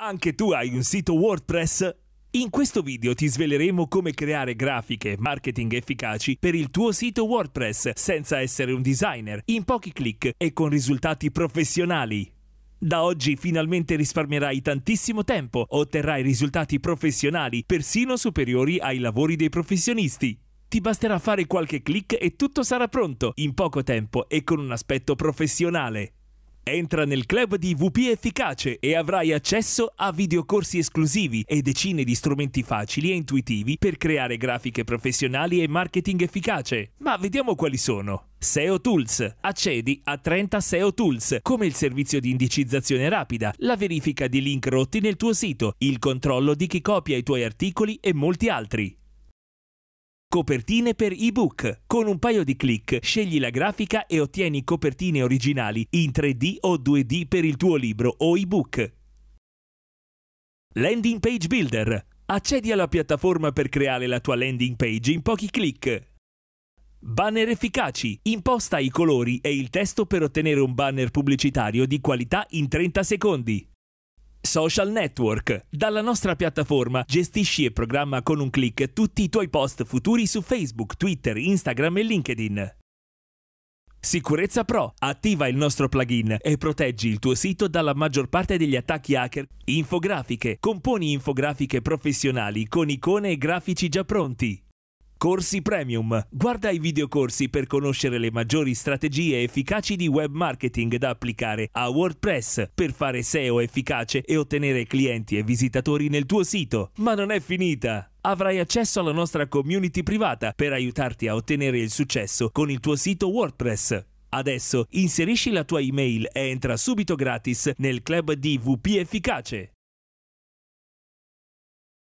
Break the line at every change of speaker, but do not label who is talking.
Anche tu hai un sito WordPress? In questo video ti sveleremo come creare grafiche e marketing efficaci per il tuo sito WordPress senza essere un designer, in pochi clic e con risultati professionali. Da oggi finalmente risparmierai tantissimo tempo, otterrai risultati professionali persino superiori ai lavori dei professionisti. Ti basterà fare qualche clic e tutto sarà pronto, in poco tempo e con un aspetto professionale. Entra nel club di VP Efficace e avrai accesso a videocorsi esclusivi e decine di strumenti facili e intuitivi per creare grafiche professionali e marketing efficace. Ma vediamo quali sono. SEO Tools. Accedi a 30 SEO Tools, come il servizio di indicizzazione rapida, la verifica di link rotti nel tuo sito, il controllo di chi copia i tuoi articoli e molti altri. Copertine per ebook. Con un paio di clic scegli la grafica e ottieni copertine originali in 3D o 2D per il tuo libro o ebook. Landing Page Builder. Accedi alla piattaforma per creare la tua landing page in pochi clic. Banner efficaci. Imposta i colori e il testo per ottenere un banner pubblicitario di qualità in 30 secondi. Social Network. Dalla nostra piattaforma gestisci e programma con un clic tutti i tuoi post futuri su Facebook, Twitter, Instagram e LinkedIn. Sicurezza Pro. Attiva il nostro plugin e proteggi il tuo sito dalla maggior parte degli attacchi hacker. Infografiche. Componi infografiche professionali con icone e grafici già pronti. Corsi Premium. Guarda i videocorsi per conoscere le maggiori strategie efficaci di web marketing da applicare a WordPress per fare SEO efficace e ottenere clienti e visitatori nel tuo sito. Ma non è finita! Avrai accesso alla nostra community privata per aiutarti a ottenere il successo con il tuo sito WordPress. Adesso inserisci la tua email e entra subito gratis nel club di VP Efficace.